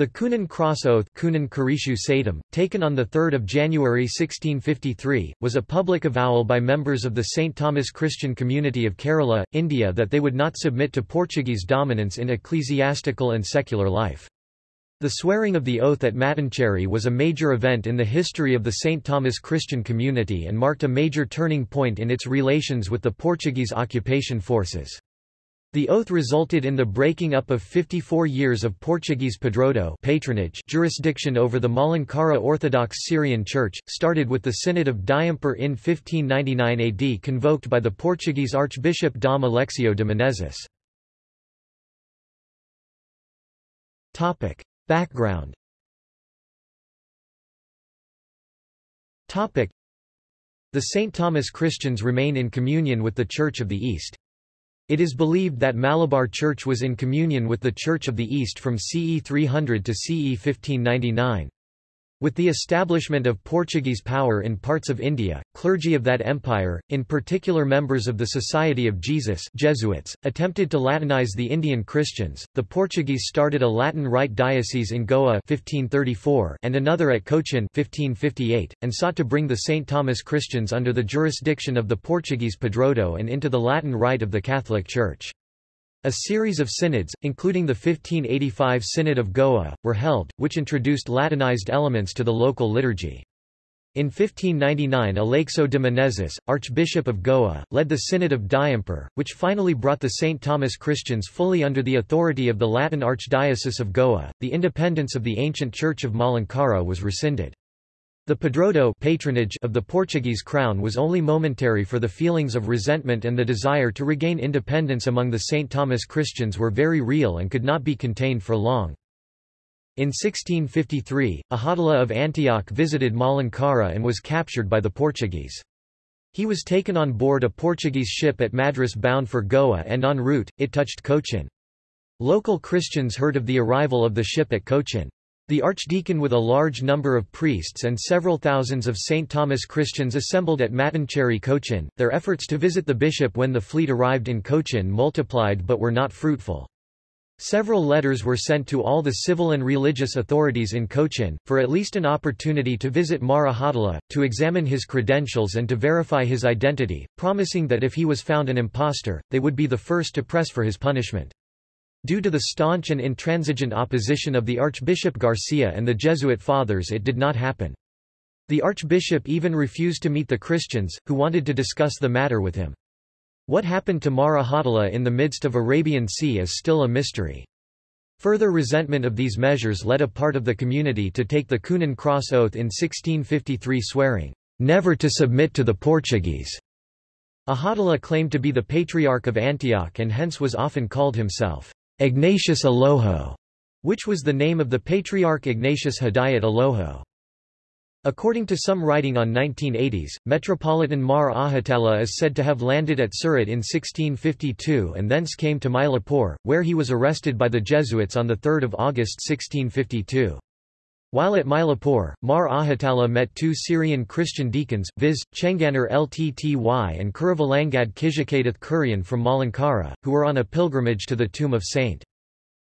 The Coonan Cross Oath Coonan Kurishu Satam, taken on 3 January 1653, was a public avowal by members of the St. Thomas Christian community of Kerala, India that they would not submit to Portuguese dominance in ecclesiastical and secular life. The swearing of the oath at Mattancherry was a major event in the history of the St. Thomas Christian community and marked a major turning point in its relations with the Portuguese occupation forces. The oath resulted in the breaking up of 54 years of Portuguese padroado patronage jurisdiction over the Malankara Orthodox Syrian Church, started with the Synod of Diamper in 1599 AD convoked by the Portuguese Archbishop Dom Aleixo de Menezes. Background The St. Thomas Christians remain in communion with the Church of the East. It is believed that Malabar Church was in communion with the Church of the East from CE 300 to CE 1599. With the establishment of Portuguese power in parts of India, clergy of that empire, in particular members of the Society of Jesus Jesuits, attempted to Latinize the Indian Christians. The Portuguese started a Latin Rite diocese in Goa 1534 and another at Cochin 1558, and sought to bring the St. Thomas Christians under the jurisdiction of the Portuguese Padroado and into the Latin Rite of the Catholic Church. A series of synods, including the 1585 Synod of Goa, were held, which introduced Latinized elements to the local liturgy. In 1599 Aleixo de Menezes, Archbishop of Goa, led the Synod of Diamper, which finally brought the St. Thomas Christians fully under the authority of the Latin Archdiocese of Goa. The independence of the ancient Church of Malankara was rescinded. The padroado patronage of the Portuguese crown was only momentary for the feelings of resentment and the desire to regain independence among the St. Thomas Christians were very real and could not be contained for long. In 1653, Ahadullah of Antioch visited Malankara and was captured by the Portuguese. He was taken on board a Portuguese ship at Madras bound for Goa and en route, it touched Cochin. Local Christians heard of the arrival of the ship at Cochin. The archdeacon with a large number of priests and several thousands of St. Thomas Christians assembled at Mattancherry Cochin. Their efforts to visit the bishop when the fleet arrived in Cochin multiplied but were not fruitful. Several letters were sent to all the civil and religious authorities in Cochin, for at least an opportunity to visit Mar Ahadullah, to examine his credentials and to verify his identity, promising that if he was found an impostor, they would be the first to press for his punishment. Due to the staunch and intransigent opposition of the Archbishop Garcia and the Jesuit fathers it did not happen. The archbishop even refused to meet the Christians, who wanted to discuss the matter with him. What happened to Mar Ahadullah in the midst of Arabian Sea is still a mystery. Further resentment of these measures led a part of the community to take the Coonan Cross Oath in 1653 swearing, "...never to submit to the Portuguese." Ahadullah claimed to be the Patriarch of Antioch and hence was often called himself, Ignatius Aloho, which was the name of the Patriarch Ignatius Hidayat Aloho. According to some writing on 1980s, Metropolitan Mar Ahadullah is said to have landed at Surat in 1652 and thence came to Mylapore, where he was arrested by the Jesuits on 3 August 1652. While at Mylapore, Mar Ahadullah met two Syrian Christian deacons, viz., Chenganar Itty and Kurivalangad Kijakath Kurian from Malankara, who were on a pilgrimage to the tomb of St.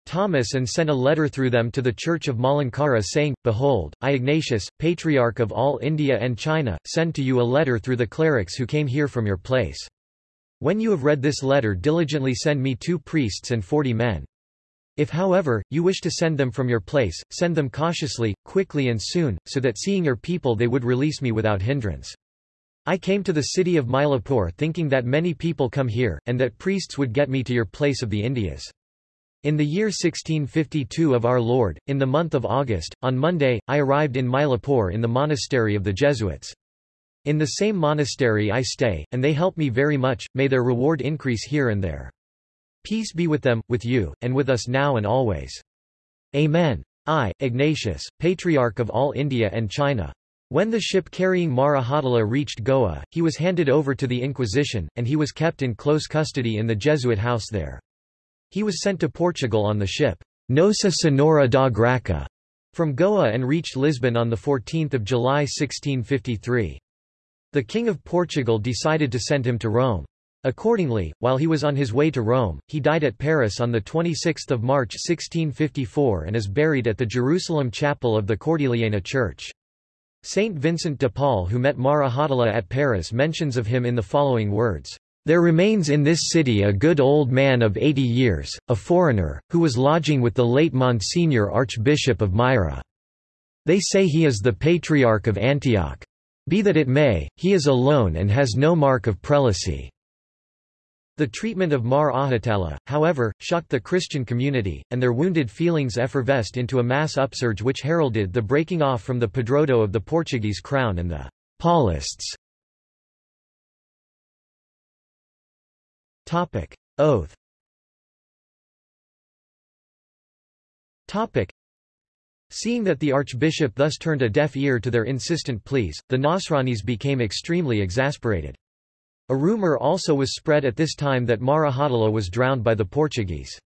Thomas and sent a letter through them to the Church of Malankara saying, Behold, I Ignatius, Patriarch of all India and China, send to you a letter through the clerics who came here from your place. When you have read this letter diligently send me two priests and forty men. If however, you wish to send them from your place, send them cautiously, quickly and soon, so that seeing your people they would release me without hindrance. I came to the city of Mylapore thinking that many people come here, and that priests would get me to your place of the Indias. In the year 1652 of our Lord, in the month of August, on Monday, I arrived in Mylapore in the monastery of the Jesuits. In the same monastery I stay, and they help me very much, may their reward increase here and there. Peace be with them, with you, and with us now and always. Amen. I, Ignatius, Patriarch of all India and China. When the ship carrying Mar Ahadullah reached Goa, he was handed over to the Inquisition, and he was kept in close custody in the Jesuit house there. He was sent to Portugal on the ship Nossa Senhora da Graça from Goa and reached Lisbon on 14 July 1653. The King of Portugal decided to send him to Rome. Accordingly, while he was on his way to Rome, he died at Paris on 26 March 1654 and is buried at the Jerusalem chapel of the Cordeliana Church. Saint Vincent de Paul who met Mar Ahatala at Paris mentions of him in the following words. There remains in this city a good old man of eighty years, a foreigner, who was lodging with the late Monsignor Archbishop of Myra. They say he is the Patriarch of Antioch. Be that it may, he is alone and has no mark of prelacy. The treatment of Mar Ahatala, however, shocked the Christian community, and their wounded feelings effervesced into a mass upsurge which heralded the breaking off from the Padroado of the Portuguese crown and the Paulists. Oath Seeing that the archbishop thus turned a deaf ear to their insistent pleas, the Nasranis became extremely exasperated. A rumor also was spread at this time that Mar Ahatala was drowned by the Portuguese.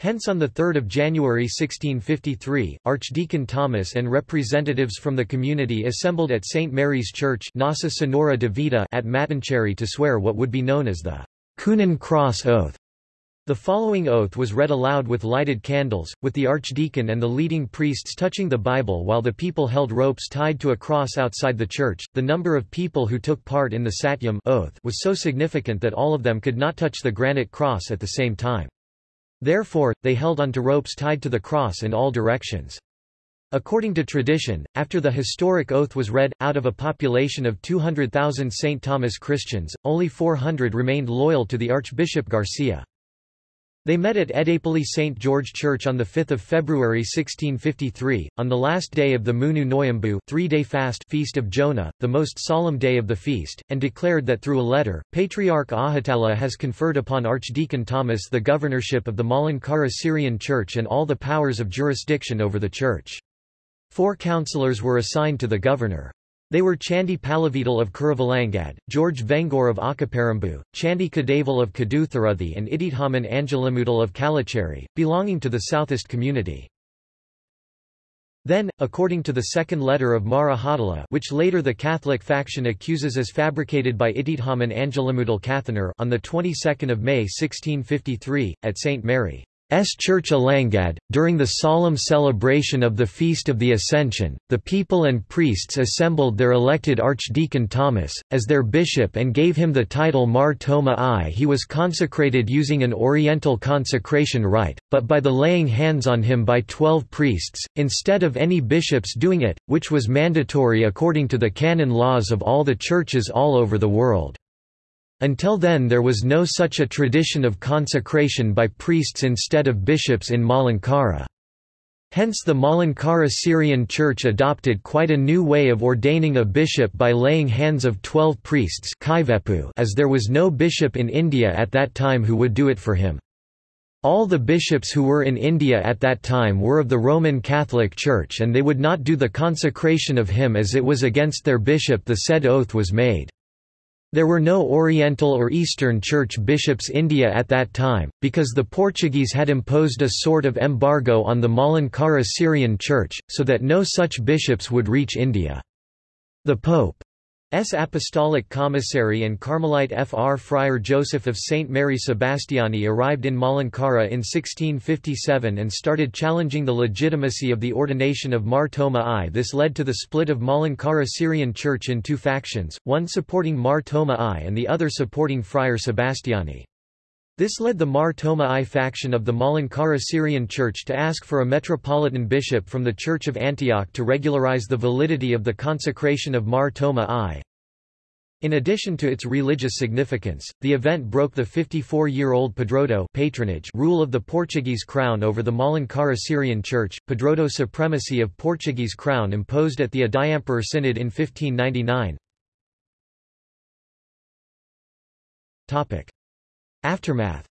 Hence on 3 January 1653, Archdeacon Thomas and representatives from the community assembled at St. Mary's Church Nossa Senhora de Vida at Mattancherry to swear what would be known as the Coonan Cross Oath. The following oath was read aloud with lighted candles, with the archdeacon and the leading priests touching the Bible while the people held ropes tied to a cross outside the church. The number of people who took part in the Satyam oath was so significant that all of them could not touch the granite cross at the same time. Therefore, they held onto ropes tied to the cross in all directions. According to tradition, after the historic oath was read, out of a population of 200,000 St. Thomas Christians, only 400 remained loyal to the Archbishop Garcia. They met at Edapoli St. George Church on 5 February 1653, on the last day of the Munu Noyambu three-day fast feast of Jonah, the most solemn day of the feast, and declared that through a letter, Patriarch Ahatala has conferred upon Archdeacon Thomas the governorship of the Malankara Syrian Church and all the powers of jurisdiction over the church. Four councillors were assigned to the governor. They were Chandi Palavidal of Kuruvalangad, George Vengor of Akaparambu, Chandi Kadaval of Kadutharuthi and Idithaman Angelamudal of Kalacheri, belonging to the Southist community. Then, according to the second letter of Mar Ahatala which later the Catholic faction accuses as fabricated by Idithaman Angelamudal Kathanar on the 22nd of May 1653, at St. Mary. S. Church Alangad. During the solemn celebration of the Feast of the Ascension, the people and priests assembled their elected Archdeacon Thomas, as their bishop and gave him the title Mar Thoma I. He was consecrated using an Oriental consecration rite, but by the laying hands on him by twelve priests, instead of any bishops doing it, which was mandatory according to the canon laws of all the churches all over the world. Until then there was no such a tradition of consecration by priests instead of bishops in Malankara. Hence the Malankara Syrian Church adopted quite a new way of ordaining a bishop by laying hands of twelve priests as there was no bishop in India at that time who would do it for him. All the bishops who were in India at that time were of the Roman Catholic Church and they would not do the consecration of him as it was against their bishop the said oath was made. There were no Oriental or Eastern Church bishops India at that time, because the Portuguese had imposed a sort of embargo on the Malankara Syrian Church, so that no such bishops would reach India. The Pope S. Apostolic Commissary and Carmelite Fr. Friar Joseph of St. Mary Sebastiani arrived in Malankara in 1657 and started challenging the legitimacy of the ordination of Mar Thoma I. This led to the split of Malankara Syrian Church in two factions, one supporting Mar Thoma I and the other supporting Friar Sebastiani. This led the Mar Thoma I faction of the Malankara Syrian Church to ask for a metropolitan bishop from the Church of Antioch to regularize the validity of the consecration of Mar Thoma I. In addition to its religious significance, the event broke the 54-year-old Padroado patronage rule of the Portuguese crown over the Malankara Syrian Church, Padroado supremacy of Portuguese crown imposed at the Adiamper Synod in 1599. Aftermath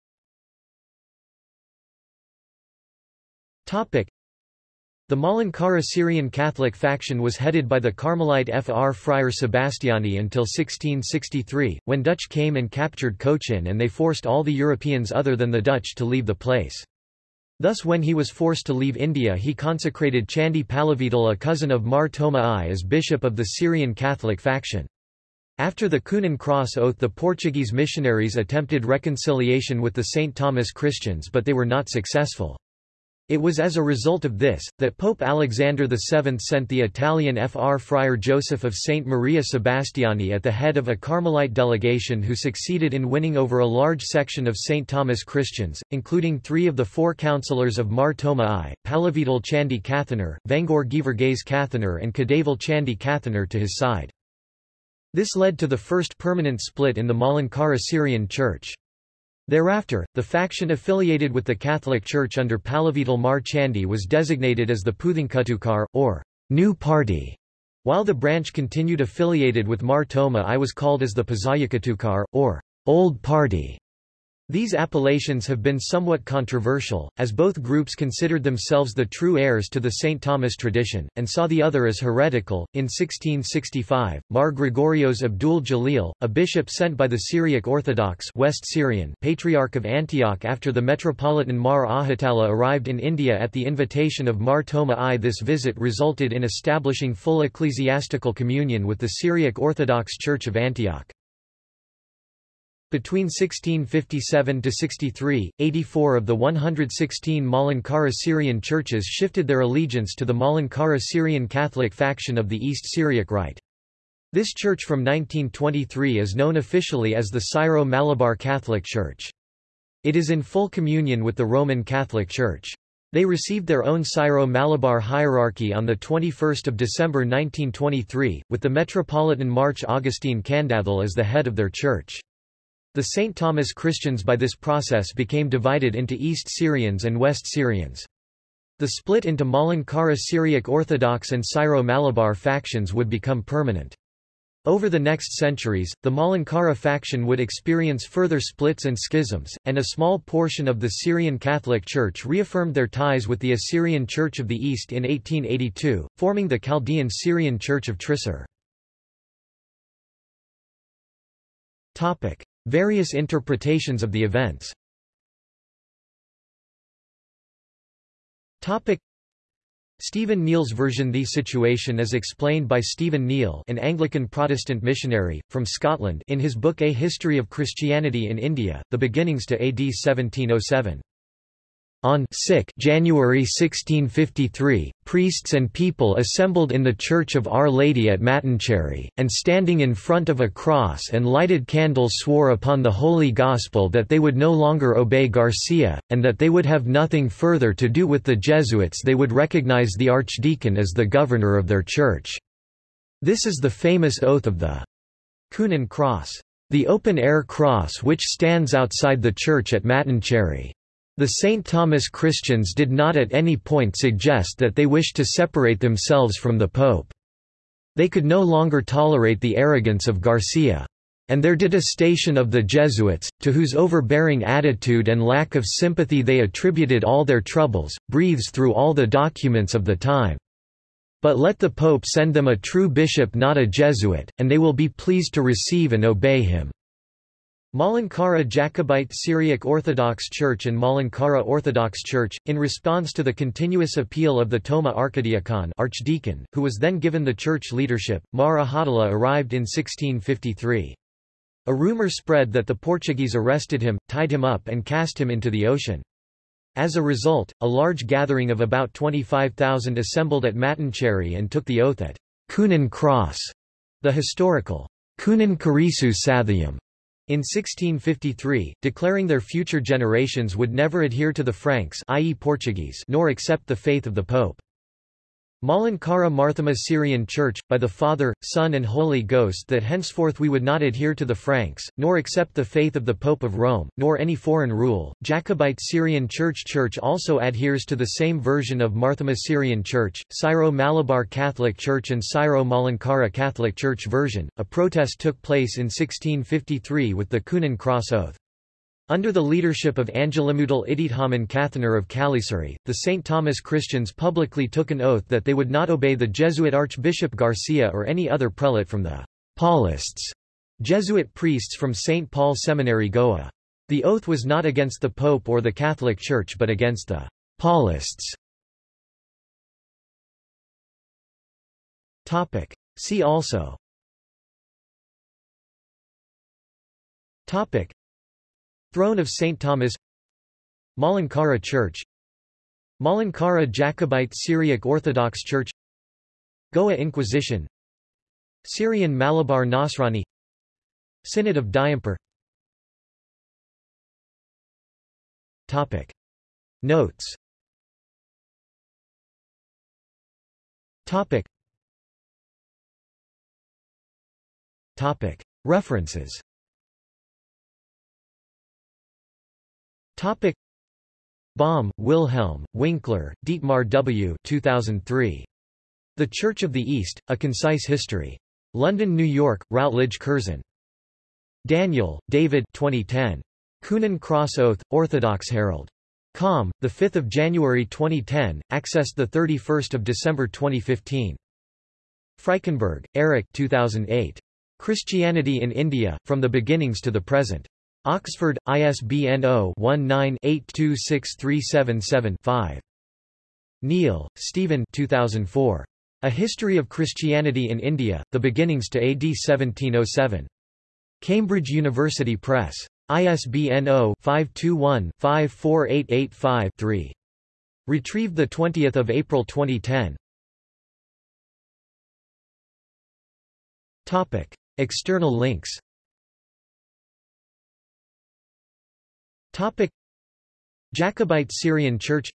Topic. the Malankara Syrian Catholic faction was headed by the Carmelite Fr. Friar Sebastiani until 1663, when Dutch came and captured Cochin and they forced all the Europeans other than the Dutch to leave the place. Thus when he was forced to leave India he consecrated Chandi Palavidal a cousin of Mar Thoma I as bishop of the Syrian Catholic faction. After the Coonan Cross Oath the Portuguese missionaries attempted reconciliation with the St. Thomas Christians but they were not successful. It was as a result of this, that Pope Alexander VII sent the Italian Fr. Friar Joseph of St. Maria Sebastiani at the head of a Carmelite delegation who succeeded in winning over a large section of St. Thomas Christians, including three of the four councillors of Mar Thoma I, Palavidal Chandi Cathanar, Vengor Givergaze Cathanar and Kadaval Chandi Cathanar to his side. This led to the first permanent split in the Malankara Syrian Church. Thereafter, the faction affiliated with the Catholic Church under Palavidal Mar Chandi was designated as the Puthinkutukar, or New Party, while the branch continued affiliated with Mar Thoma I was called as the Pazayakatukar, or Old Party. These appellations have been somewhat controversial, as both groups considered themselves the true heirs to the St. Thomas tradition, and saw the other as heretical. In 1665, Mar Gregorios Abdul Jalil, a bishop sent by the Syriac Orthodox West Syrian Patriarch of Antioch after the Metropolitan Mar Ahatalla arrived in India at the invitation of Mar Thoma I. This visit resulted in establishing full ecclesiastical communion with the Syriac Orthodox Church of Antioch. Between 1657–63, 84 of the 116 Malankara Syrian churches shifted their allegiance to the Malankara Syrian Catholic faction of the East Syriac Rite. This church from 1923 is known officially as the Syro-Malabar Catholic Church. It is in full communion with the Roman Catholic Church. They received their own Syro-Malabar hierarchy on 21 December 1923, with the Metropolitan Mar Augustine Kandathil as the head of their church. The St. Thomas Christians by this process became divided into East Syrians and West Syrians. The split into Malankara Syriac Orthodox and Syro-Malabar factions would become permanent. Over the next centuries, the Malankara faction would experience further splits and schisms, and a small portion of the Syrian Catholic Church reaffirmed their ties with the Assyrian Church of the East in 1882, forming the Chaldean Syrian Church of Trisur. Various interpretations of the events Stephen Neill's version The situation is explained by Stephen Neill an Anglican Protestant missionary, from Scotland in his book A History of Christianity in India, The Beginnings to AD 1707. On January 1653, priests and people assembled in the Church of Our Lady at Mattancherry, and standing in front of a cross and lighted candles swore upon the Holy Gospel that they would no longer obey Garcia, and that they would have nothing further to do with the Jesuits they would recognize the archdeacon as the governor of their church. This is the famous oath of the Coonan Cross, the open-air cross which stands outside the church at Mattancherry. The St. Thomas Christians did not at any point suggest that they wished to separate themselves from the Pope. They could no longer tolerate the arrogance of Garcia. And their detestation of the Jesuits, to whose overbearing attitude and lack of sympathy they attributed all their troubles, breathes through all the documents of the time. But let the Pope send them a true bishop not a Jesuit, and they will be pleased to receive and obey him. Malankara Jacobite Syriac Orthodox Church and Malankara Orthodox Church, in response to the continuous appeal of the Toma Archidiakon archdeacon, who was then given the church leadership, Mar Ahatalla arrived in 1653. A rumor spread that the Portuguese arrested him, tied him up and cast him into the ocean. As a result, a large gathering of about 25,000 assembled at Mattancherry and took the oath at Coonan Cross, the historical Coonan Karisu Sathium in 1653, declaring their future generations would never adhere to the Franks i.e. Portuguese nor accept the faith of the Pope. Malankara Marthoma Syrian Church, by the Father, Son and Holy Ghost that henceforth we would not adhere to the Franks, nor accept the faith of the Pope of Rome, nor any foreign rule. Jacobite Syrian Church Church also adheres to the same version of Marthoma Syrian Church, Syro-Malabar Catholic Church and Syro-Malankara Catholic Church version. A protest took place in 1653 with the Coonan Cross Oath. Under the leadership of Angelamudal Idithaman Cathanar of Kalisari, the St. Thomas Christians publicly took an oath that they would not obey the Jesuit Archbishop Garcia or any other prelate from the Paulists, Jesuit priests from St. Paul Seminary Goa. The oath was not against the Pope or the Catholic Church but against the Paulists. Topic. See also Topic. Throne of St. Thomas Malankara Church Malankara Jacobite Syriac Orthodox Church Goa Inquisition Syrian Malabar Nasrani Synod of Diamper Topic. Notes Topic. Topic. References Topic. Baum, Wilhelm, Winkler, Dietmar W. 2003. The Church of the East, A Concise History. London, New York, Routledge Curzon. Daniel, David 2010. Coonan Cross Oath, Orthodox Herald. Com, 5 January 2010, accessed 31 December 2015. Frykenberg, Eric 2008. Christianity in India, From the Beginnings to the Present. Oxford, ISBN 0-19-826377-5. Neill, Stephen 2004. A History of Christianity in India, The Beginnings to AD 1707. Cambridge University Press. ISBN 0-521-54885-3. Retrieved 20 April 2010. Topic. External links Topic. Jacobite Syrian Church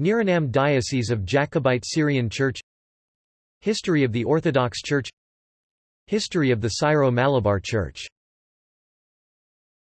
Niranam Diocese of Jacobite Syrian Church History of the Orthodox Church History of the Syro-Malabar Church